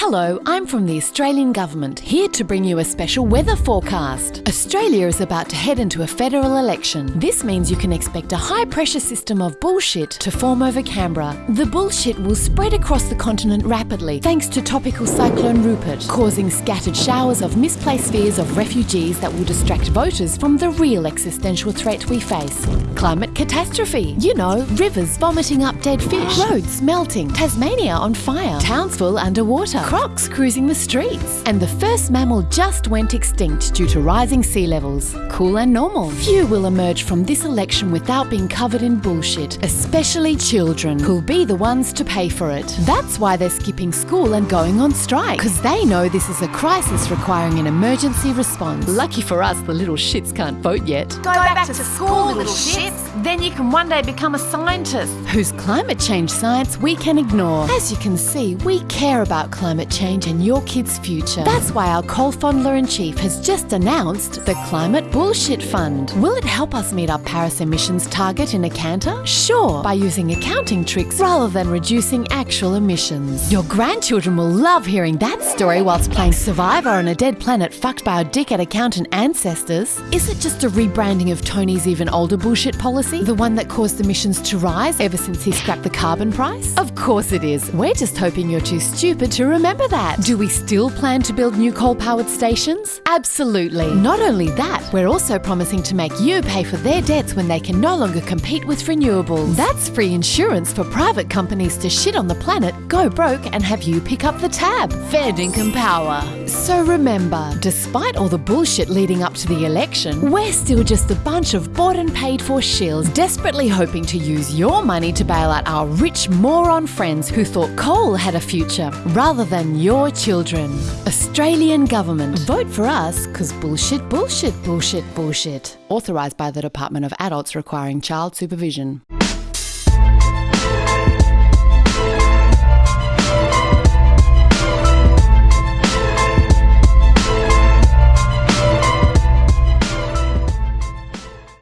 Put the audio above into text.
Hello, I'm from the Australian Government, here to bring you a special weather forecast. Australia is about to head into a federal election. This means you can expect a high pressure system of bullshit to form over Canberra. The bullshit will spread across the continent rapidly thanks to tropical cyclone Rupert, causing scattered showers of misplaced fears of refugees that will distract voters from the real existential threat we face. Climate catastrophe. You know, rivers vomiting up dead fish, roads melting, Tasmania on fire, towns Townsville underwater, crocs cruising the streets. And the first mammal just went extinct due to rising sea levels. Cool and normal. Few will emerge from this election without being covered in bullshit, especially children, who'll be the ones to pay for it. That's why they're skipping school and going on strike, because they know this is a crisis requiring an emergency response. Lucky for us, the little shits can't vote yet. Go, back, to, school, little shits. Then you can one day become a scientist. whose climate change science we can ignore. As you can see, we care about climate change and your kids' future. That's why our coal fondler in chief has just announced the Climate Bullshit Fund. Will it help us meet our Paris emissions target in a canter? Sure, by using accounting tricks rather than reducing actual emissions. Your grandchildren will love hearing that story whilst playing Survivor on a dead planet fucked by our dickhead accountant ancestors. Is it just a rebranding of Tony's even older bullshit policy? The one that caused emissions to rise ever since he scrapped the carbon price? Of course it is. We're just hoping you're too stupid to remember that. Do we still plan to build new coal powered stations? Absolutely. Not only that, we're also promising to make you pay for their debts when they can no longer compete with renewables. That's free insurance for private companies to shit on the planet, go broke, and have you pick up the tab. Fair dinkum power. So remember, despite all the bullshit leading up to the election, we're still just a bunch of bought and paid for shills desperately hoping to use your money to bail out our rich moron friends who thought coal had a future rather than your children. Australian Government. Vote for us because bullshit, bullshit, bullshit, bullshit. Authorised by the Department of Adults Requiring Child Supervision.